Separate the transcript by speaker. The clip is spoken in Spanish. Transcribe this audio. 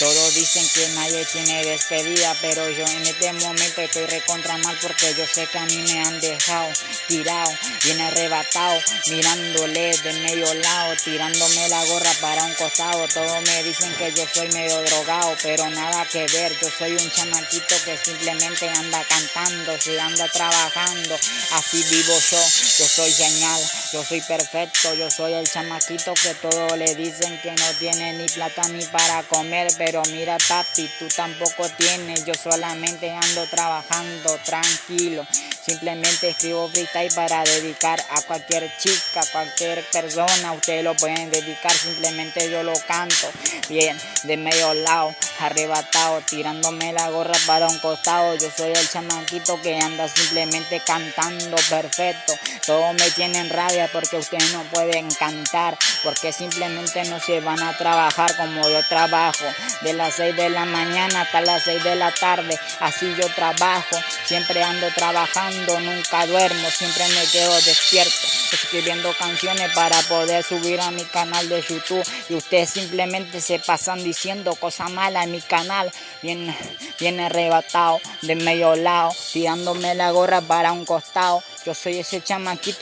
Speaker 1: Todos dicen que nadie tiene despedida, pero yo en este momento estoy recontra mal porque yo sé que a mí me han dejado tirado, bien arrebatado, mirándole de medio lado, tirándome la gorra para un costado. Todos me dicen que yo soy medio drogado, pero nada que ver. Yo soy un chamaquito que simplemente anda cantando, se anda trabajando. Así vivo yo, yo soy genial, yo soy perfecto, yo soy el chamaquito que todos le dicen que no tiene ni plata ni para comer, mira papi, tú tampoco tienes, yo solamente ando trabajando tranquilo. Simplemente escribo freestyle para dedicar a cualquier chica, cualquier persona. Ustedes lo pueden dedicar, simplemente yo lo canto. Bien, de medio lado, arrebatado, tirándome la gorra para un costado. Yo soy el chamaquito que anda simplemente cantando perfecto. Todos me tienen rabia porque ustedes no pueden cantar, porque simplemente no se van a trabajar como yo trabajo. De las 6 de la mañana hasta las 6 de la tarde, así yo trabajo. Siempre ando trabajando, nunca duermo, siempre me quedo despierto, escribiendo canciones para poder subir a mi canal de YouTube. Y ustedes simplemente se pasan diciendo cosas malas mi canal, bien, bien arrebatado, de medio lado, tirándome la gorra para un costado. Yo soy ese chamaquito.